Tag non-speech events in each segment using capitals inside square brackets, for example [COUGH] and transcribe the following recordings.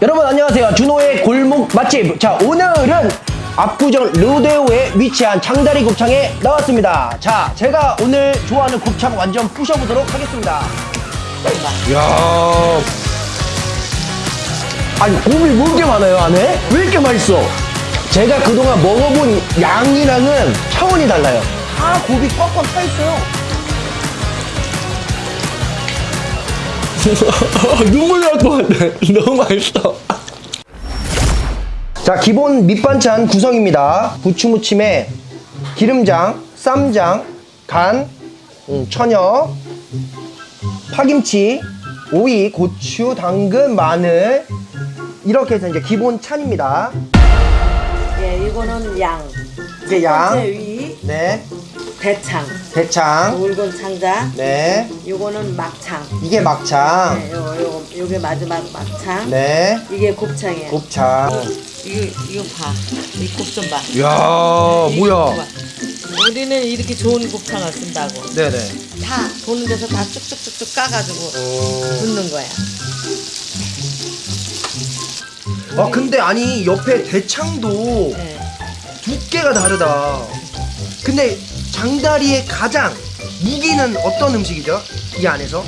여러분 안녕하세요. 준호의 골목 맛집. 자 오늘은 압구정 로데오에 위치한 장다리 곱창에 나왔습니다. 자 제가 오늘 좋아하는 곱창 완전 부셔보도록 하겠습니다. 이야. 아니 곱이 왜 이렇게 많아요 안에? 왜 이렇게 맛있어? 제가 그동안 먹어본 양이랑은 차원이 달라요. 다 곱이 꽉꽉 차있어요 눈물 날 것 같아. 너무 맛있어. 자, 기본 밑반찬 구성입니다. 부추무침에 기름장, 쌈장, 간, 음, 천엽, 파김치, 오이, 고추, 당근, 마늘 이렇게 해서 이제 기본 찬입니다. 예, 이거는 양. 이제 양, 제 위, 네, 대창, 대창, 굵은 창자. 네, 요거는 막창. 이게 막창, 네, 요, 요, 요게 마지막 막창. 네, 이게 곱창이에요. 곱창. 이거, 이거 봐. 이 곱 좀 봐. 이야, 뭐야. 봐. 우리는 이렇게 좋은 곱창을 쓴다고. 네네. 다 도는 데서 다 쭉쭉쭉쭉 까가지고 붓는 거야. 아 근데 아니 옆에 대창도 예. 두께가 다르다. 근데 장다리의 가장 무기는 어떤 음식이죠? 이 안에서?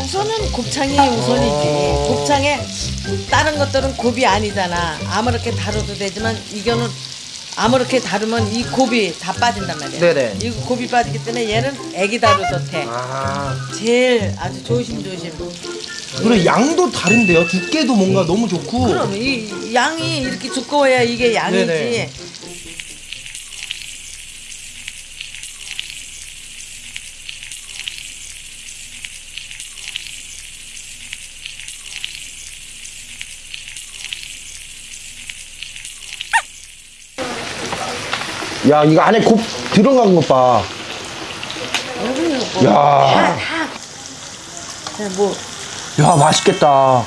우선은 곱창이 우선이지. 어. 곱창에 다른 것들은 곱이 아니잖아. 아무렇게 다뤄도 되지만 이거는 아무렇게 다루면 이 곱이 다 빠진단 말이야. 네네. 이 곱이 빠지기 때문에 얘는 애기 다루도 돼. 아 제일 아주 조심조심. 그리고 양도 다른데요? 두께도 뭔가 너무 좋고. 그럼 이 양이 이렇게 두꺼워야 이게 양이지. 네네. 야 이거 안에 곱 들어간 것 봐. 야. 자, 뭐야 맛있겠다.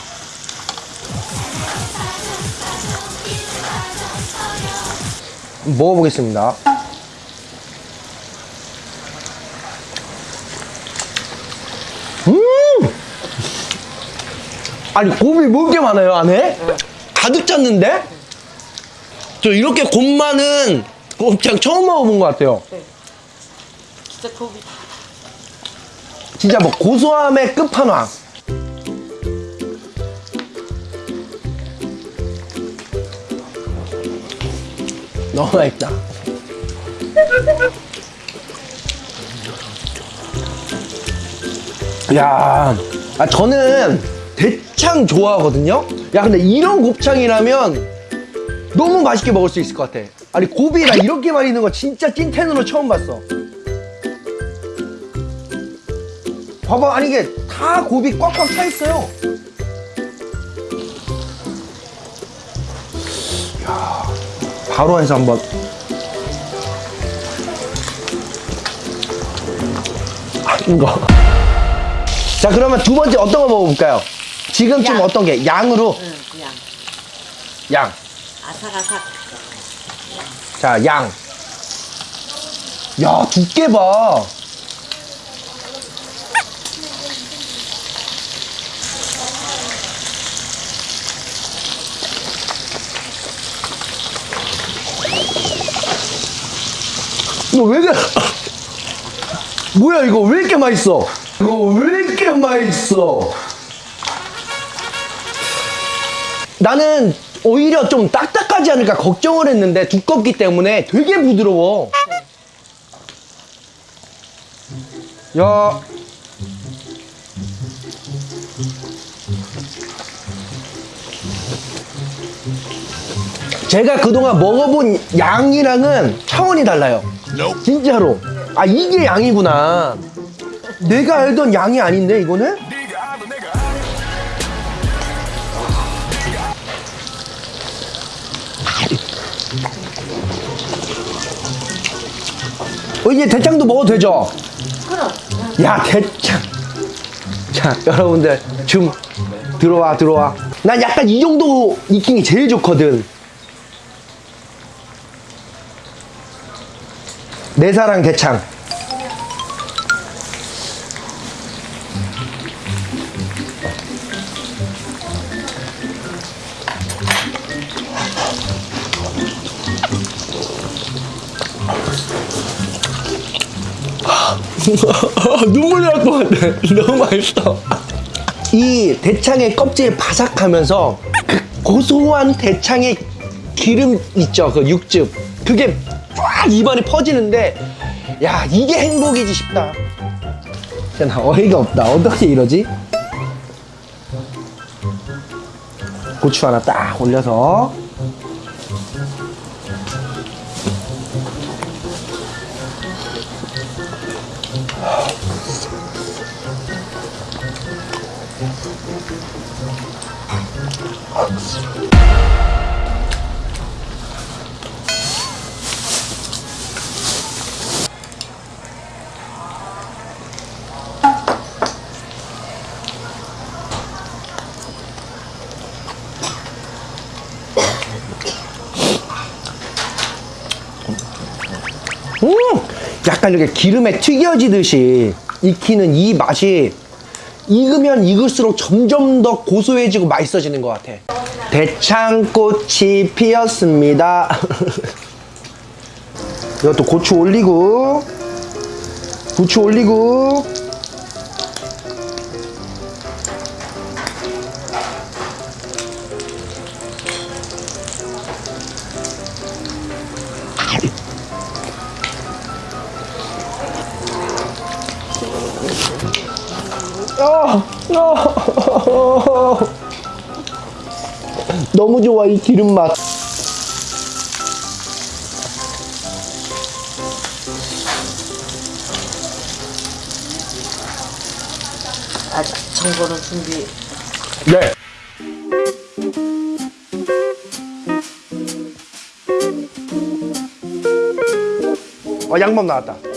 먹어보겠습니다. 음! 아니 곱이 뭐 이렇게 많아요 안에? 가득 찼는데? 저 이렇게 곱 많은 곱창 처음 먹어본 것 같아요. 진짜 곱이 진짜 뭐 고소함의 끝판왕. 너무 맛있다. 야, 아 저는 대창 좋아하거든요. 야, 근데 이런 곱창이라면 너무 맛있게 먹을 수 있을 것 같아. 아니 고비 나 이렇게 많이 있는 거 진짜 찐텐으로 처음 봤어. 봐봐 아니 이게 다 곱이 꽉꽉 차 있어요 야 바로 해서 한번 아, 이거 자 그러면 두 번째 어떤 거 먹어볼까요? 지금쯤 양. 어떤 게 양으로 응, 양. 양 아삭아삭. 자, 양. 야, 두께 봐. 이거 왜 이렇게, [LAUGHS] 뭐야, 이거 왜 이렇게 맛있어? 이거 왜 이렇게 맛있어? 나는 오히려 좀 딱딱하지 않을까 걱정을 했는데 두껍기 때문에 되게 부드러워. 야. 제가 그동안 먹어본 양이랑은 차원이 달라요. 진짜로. 아, 이게 양이구나. 내가 알던 양이 아닌데, 이거는? 어, 이제 대창도 먹어도 되죠? 그럼. 야, 대창. 자, 여러분들, 좀 들어와, 들어와. 난 약간 이 정도 익힌 게 제일 좋거든. 내 사랑 대창. [LAUGHS] 눈물 날것 같아. 너무 맛있어. 이 대창의 껍질 바삭하면서 그 고소한 대창의 기름 있죠. 그 육즙. 그게 쫙 입안에 퍼지는데 야 이게 행복이지 싶다. 진짜 나 어이가 없다. 어떻게 이러지? 고추 하나 딱 올려서 약간 이렇게 기름에 튀겨지듯이 익히는 이 맛이 익으면 익을수록 점점 더 고소해지고 맛있어지는 것 같아. 대창꽃이 피었습니다. [LAUGHS] 이것도 고추 올리고, 부추 올리고, 너무 좋아 이 기름 맛. 아, 정보는 준비. 네. 어 양밥 나왔다.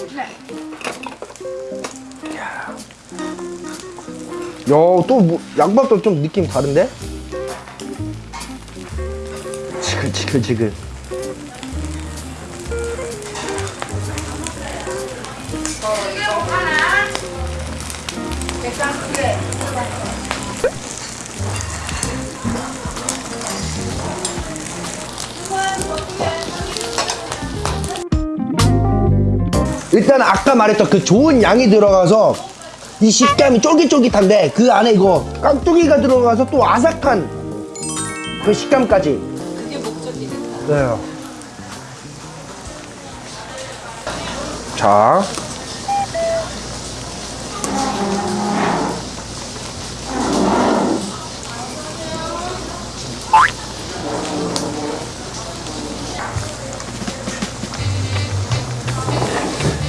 또 뭐, 양밥도 좀 느낌 다른데? 지글 지글 지글. 일단 아까 말했던 그 좋은 양이 들어가서 이 식감이 쫄깃쫄깃한데 그 안에 이거 깍두기가 들어가서 또 아삭한 그 식감까지. 그게 목적이겠다. 네. 자.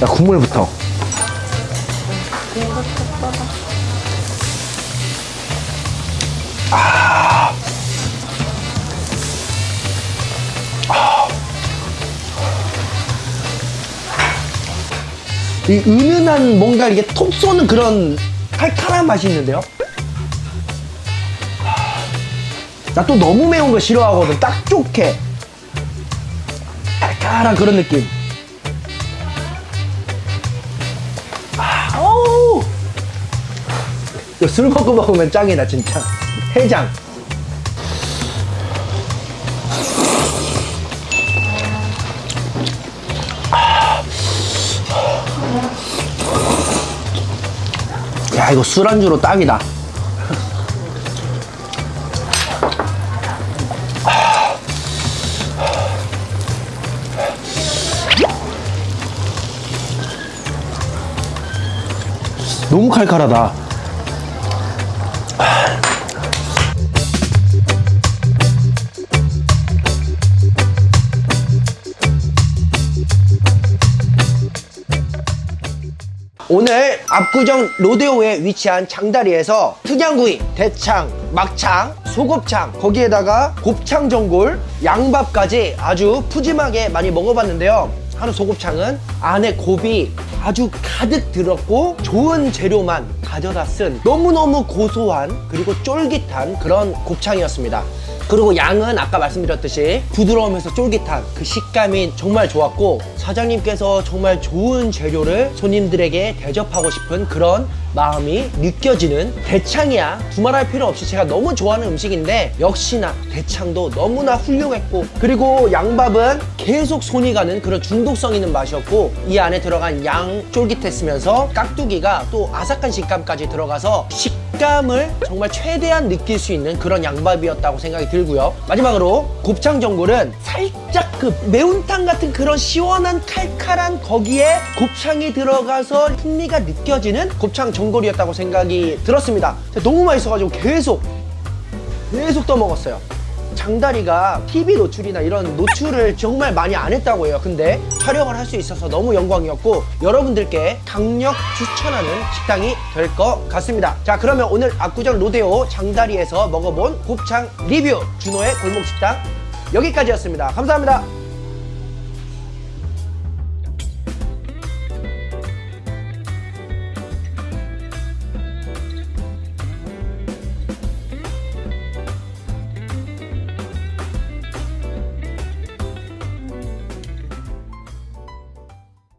자, 국물부터. 이 은은한 뭔가 이게 톡 쏘는 그런 칼칼한 맛이 있는데요. 나 또 너무 매운 거 싫어하거든. 딱 좋게. 칼칼한 그런 느낌. 아, 술 먹고 먹으면 짱이다, 진짜. 해장. 이거 술안주로 딱이다. 너무 칼칼하다. 오늘 압구정 로데오에 위치한 장다리에서 특양구이, 대창, 막창, 소곱창, 거기에다가 곱창 전골, 양밥까지 아주 푸짐하게 많이 먹어봤는데요. 한우 소곱창은 안에 곱이 아주 가득 들었고 좋은 재료만 가져다 쓴 너무너무 고소한 그리고 쫄깃한 그런 곱창이었습니다. 그리고 양은 아까 말씀드렸듯이 부드러우면서 쫄깃한 그 식감이 정말 좋았고 사장님께서 정말 좋은 재료를 손님들에게 대접하고 싶은 그런 마음이 느껴지는 대창이야 두말할 필요 없이 제가 너무 좋아하는 음식인데 역시나 대창도 너무나 훌륭했고 그리고 양밥은 계속 손이 가는 그런 중독성 있는 맛이었고 이 안에 들어간 양양 쫄깃했으면서 깍두기가 또 아삭한 식감까지 들어가서 식감을 정말 최대한 느낄 수 있는 그런 양밥이었다고 생각이 들고요. 마지막으로 곱창 전골은 살짝 그 매운탕 같은 그런 시원한 칼칼한 거기에 곱창이 들어가서 풍미가 느껴지는 곱창 전골이었다고 생각이 들었습니다. 너무 맛있어가지고 계속 계속 떠먹었어요. 장다리가 TV 노출이나 이런 노출을 정말 많이 안 했다고 해요. 근데 촬영을 할 수 있어서 너무 영광이었고 여러분들께 강력 추천하는 식당이 될 것 같습니다. 자 그러면 오늘 압구정 로데오 장다리에서 먹어본 곱창 리뷰 준호의 골목식당 여기까지였습니다. 감사합니다.